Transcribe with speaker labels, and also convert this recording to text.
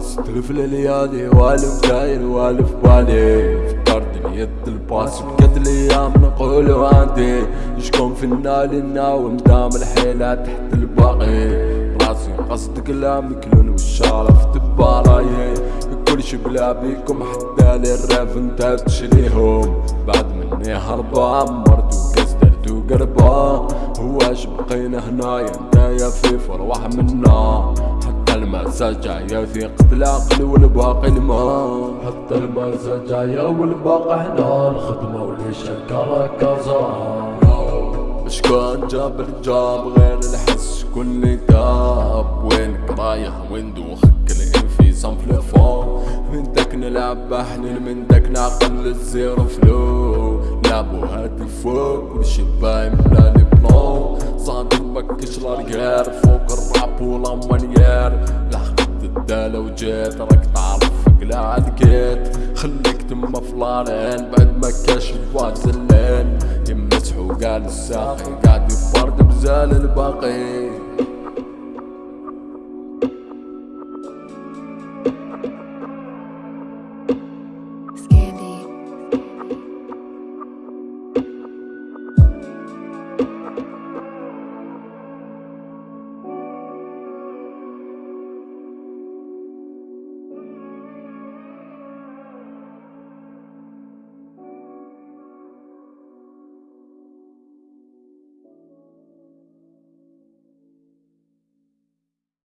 Speaker 1: ستلف الليالي والف داير والف بالي فكرت اليد الباس بقد الأيام نقول عندي شكون فينا لنا ومدام الحيلة تحت الباقي. راسي قصد كلامي كلون والشارف تباراي. شي بلا بيكم حتى للريف انت تشريهم. بعد مني هربان مرت وكاس درت وقربان هواش بقينا هنايا انت يا في فروح منا. حتى المأساة جاية في قتل العقل والباقي الماء
Speaker 2: حتى جاية والباقي هنا الخدمة واللي شكرها كازان
Speaker 1: شكون جاب الجاب غير الحس شكون داب وينك رايح وين دوخك الانفيزام في الفون من داك نلعب بحنين من داك نعقل الزيرو فلو. لعبو هادي فوق كلشي باين بلا لي مبكش لاريير فوق الراب ولا مانيير لحقت الدالة وجيت راك تعرف قلعد كيت خليك تما فلارين بعد ما كاش واحد زلين يمسحو قال الساقي قاعد يفرد بزال الباقي.